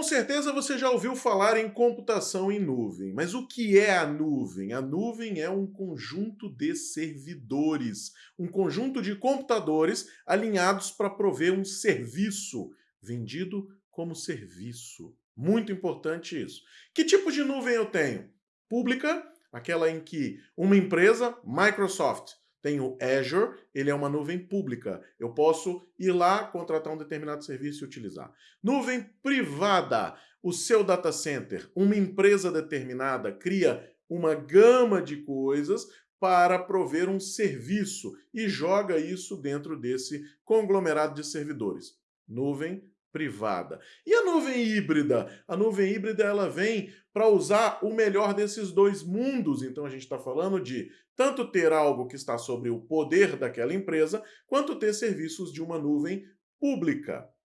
Com certeza você já ouviu falar em computação em nuvem, mas o que é a nuvem? A nuvem é um conjunto de servidores, um conjunto de computadores alinhados para prover um serviço, vendido como serviço. Muito importante isso. Que tipo de nuvem eu tenho? Pública, aquela em que uma empresa, Microsoft, tem o Azure, ele é uma nuvem pública. Eu posso ir lá, contratar um determinado serviço e utilizar. Nuvem privada, o seu data center, uma empresa determinada cria uma gama de coisas para prover um serviço e joga isso dentro desse conglomerado de servidores. Nuvem privada. E a nuvem híbrida? A nuvem híbrida ela vem para usar o melhor desses dois mundos. Então a gente está falando de tanto ter algo que está sobre o poder daquela empresa, quanto ter serviços de uma nuvem pública.